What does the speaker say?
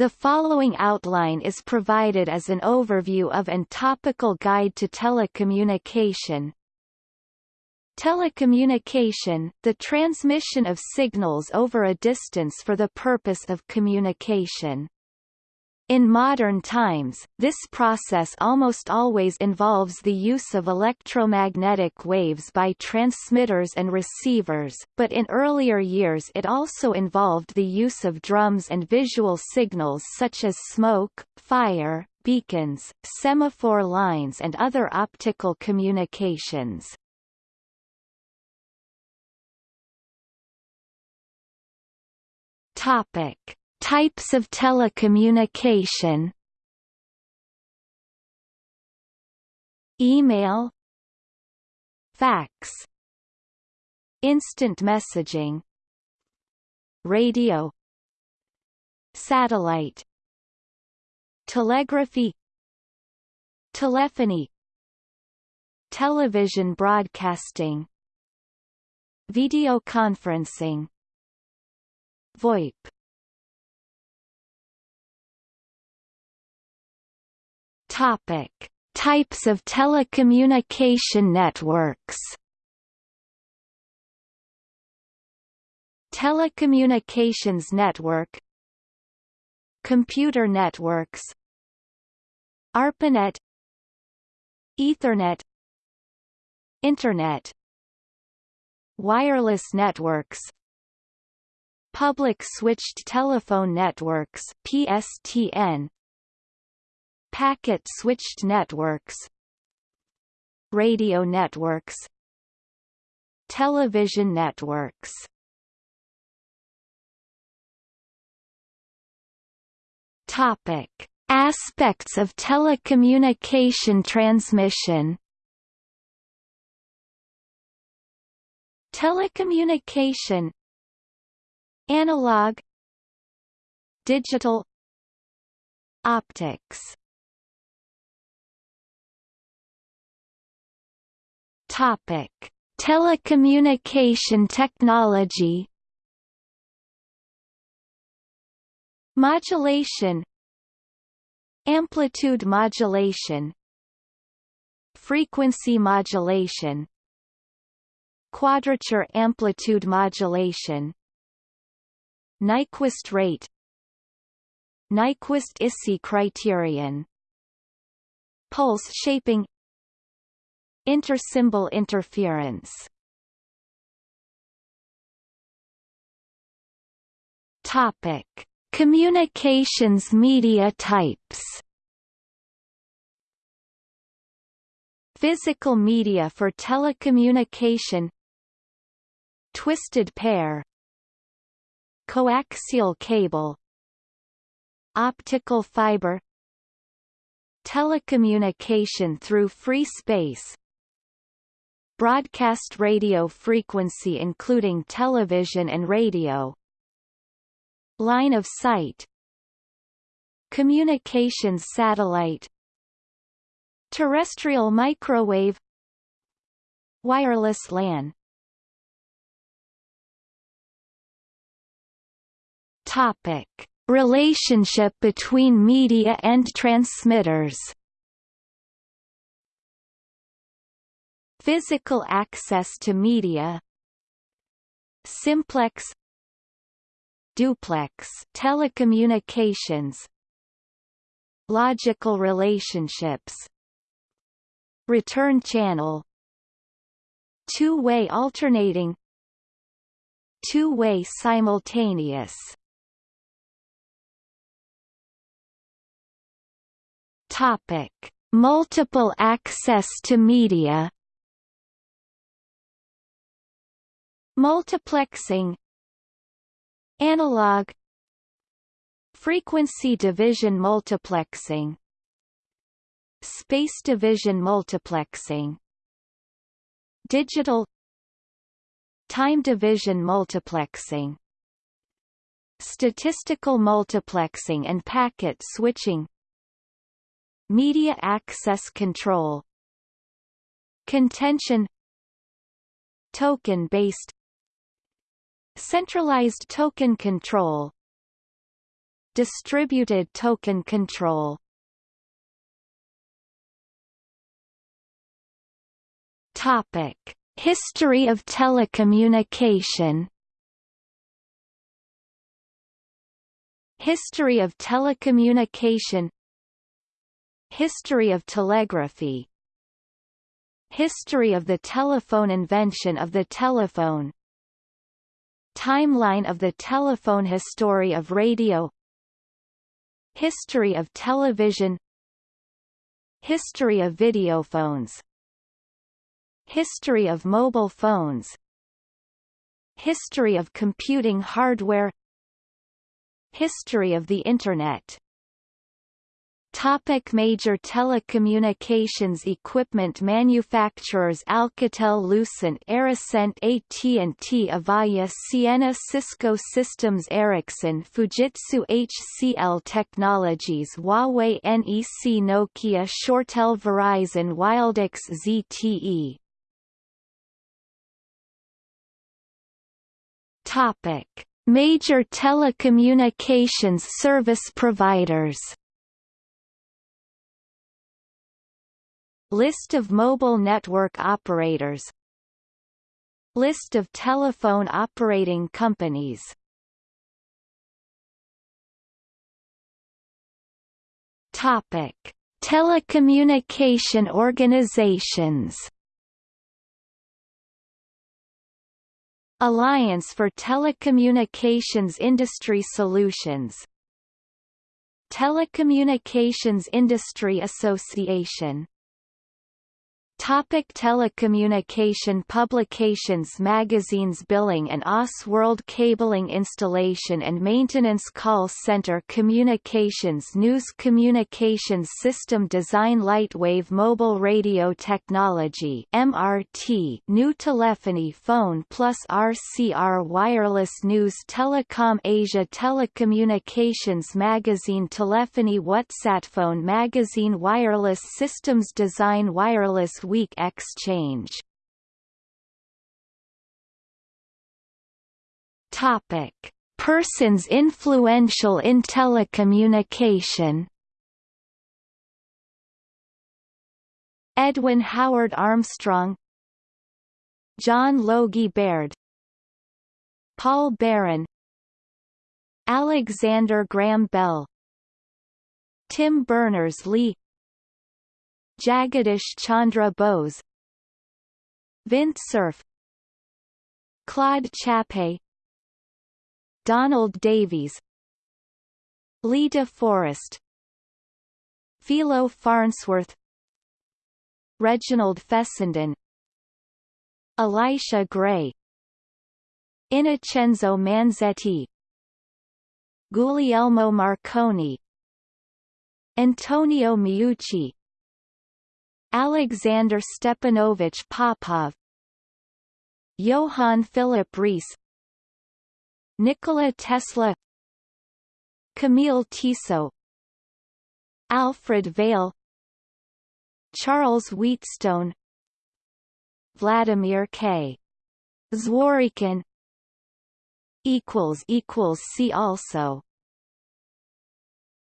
The following outline is provided as an overview of and topical guide to telecommunication. Telecommunication, the transmission of signals over a distance for the purpose of communication. In modern times, this process almost always involves the use of electromagnetic waves by transmitters and receivers, but in earlier years it also involved the use of drums and visual signals such as smoke, fire, beacons, semaphore lines and other optical communications. Topic Types of telecommunication. Email. Fax. Instant messaging. Radio. Satellite. Telegraphy. Telephony. Television broadcasting. Video conferencing. VoIP Topic: Types of telecommunication networks. Telecommunications network. Computer networks. ARPANET. Ethernet. Internet. Wireless networks. Public switched telephone networks PSTN Packet-switched networks Radio networks Television networks Topic. Aspects of telecommunication transmission Telecommunication Analog Digital Optics Topic: Telecommunication technology. Modulation. Amplitude modulation. Frequency modulation. Quadrature amplitude modulation. Nyquist rate. Nyquist-Issi criterion. Pulse shaping Intersymbol interference. Topic: Communications media types. Physical media for telecommunication. Twisted pair. Coaxial cable. Optical fiber. Telecommunication through free space broadcast radio frequency including television and radio. Line of sight. Communications satellite. Terrestrial microwave. Wireless LAN. Topic. Relationship between media and transmitters Physical access to media Simplex Duplex telecommunications Logical relationships Return channel Two-way alternating Two-way simultaneous Topic: Multiple access to media. Multiplexing Analog Frequency division multiplexing Space division multiplexing Digital Time division multiplexing Statistical multiplexing and packet switching Media access control Contention Token-based Centralized token control. Distributed token control. Topic: History of telecommunication. History of telecommunication. History of telegraphy. History of the telephone Invention of the telephone Timeline of the telephone History of radio History of television History of videophones History of mobile phones History of computing hardware History of the Internet Topic major telecommunications equipment manufacturers Alcatel Lucent Aricent AT&T Avaya Ciena Cisco Systems Ericsson Fujitsu HCL Technologies Huawei NEC Nokia ShoreTel Verizon Wildix ZTE Topic: Major telecommunications service providers. List of mobile network operators. List of telephone operating companies. Topic: Telecommunication organizations. Alliance for Telecommunications Industry Solutions. Telecommunications Industry Association Topic telecommunication publications Magazines Billing and OS World Cabling Installation and Maintenance Call Center Communications News Communications System Design Lightwave Mobile Radio Technology MRT New Telephony Phone plus RCR Wireless News Telecom Asia Telecommunications Magazine Telephony WhatsApp Phone Magazine Wireless Systems Design Wireless exchange. Topic: Persons influential in telecommunication. Edwin Howard Armstrong John Logie Baird Paul Baran Alexander Graham Bell Tim Berners-Lee Jagadish Chandra Bose Vint Cerf Claude Chappe Donald Davies Lee De Forest Philo Farnsworth Reginald Fessenden Elisha Gray Innocenzo Manzetti Guglielmo Marconi Antonio Meucci Alexander Stepanovich Popov Johann Philipp Reis Nikola Tesla Camille Tissot Alfred Vail Charles Wheatstone Vladimir K. Zworykin See also